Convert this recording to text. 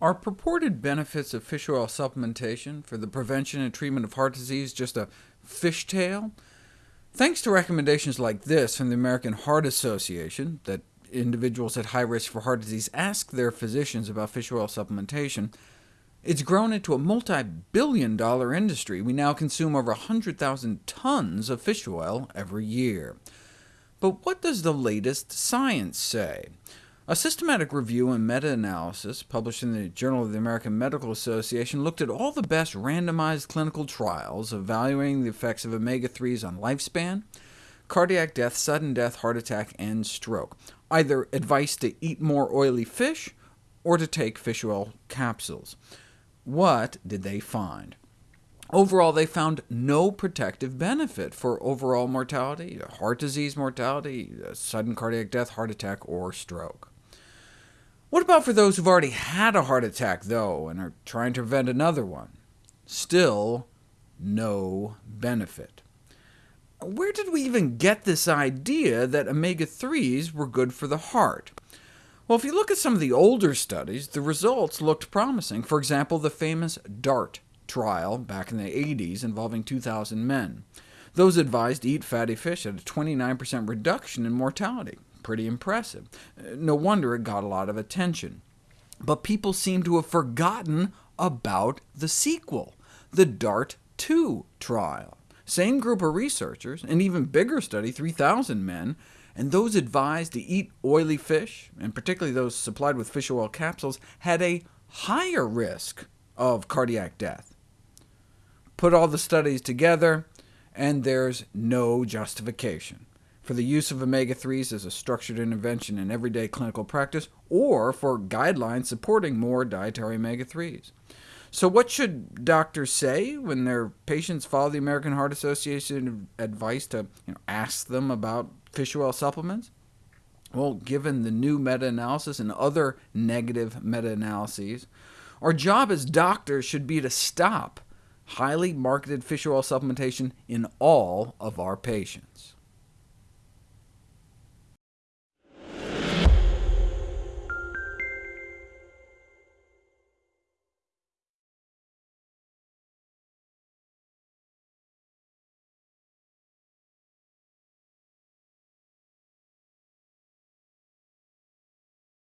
Are purported benefits of fish oil supplementation for the prevention and treatment of heart disease just a fish fishtail? Thanks to recommendations like this from the American Heart Association, that individuals at high risk for heart disease ask their physicians about fish oil supplementation, it's grown into a multi-billion dollar industry. We now consume over 100,000 tons of fish oil every year. But what does the latest science say? A systematic review and meta-analysis published in the Journal of the American Medical Association looked at all the best randomized clinical trials evaluating the effects of omega-3s on lifespan, cardiac death, sudden death, heart attack, and stroke, either advice to eat more oily fish or to take fish oil capsules. What did they find? Overall, they found no protective benefit for overall mortality, heart disease mortality, sudden cardiac death, heart attack, or stroke. What about for those who've already had a heart attack, though, and are trying to prevent another one? Still no benefit. Where did we even get this idea that omega-3s were good for the heart? Well, if you look at some of the older studies, the results looked promising. For example, the famous DART trial back in the 80s involving 2,000 men. Those advised to eat fatty fish had a 29% reduction in mortality. Pretty impressive. Uh, no wonder it got a lot of attention. But people seem to have forgotten about the sequel, the DART-2 trial. Same group of researchers, an even bigger study, 3,000 men, and those advised to eat oily fish, and particularly those supplied with fish oil capsules, had a higher risk of cardiac death. Put all the studies together, and there's no justification for the use of omega-3s as a structured intervention in everyday clinical practice, or for guidelines supporting more dietary omega-3s. So what should doctors say when their patients follow the American Heart Association advice to you know, ask them about fish oil supplements? Well, given the new meta-analysis and other negative meta-analyses, our job as doctors should be to stop highly marketed fish oil supplementation in all of our patients.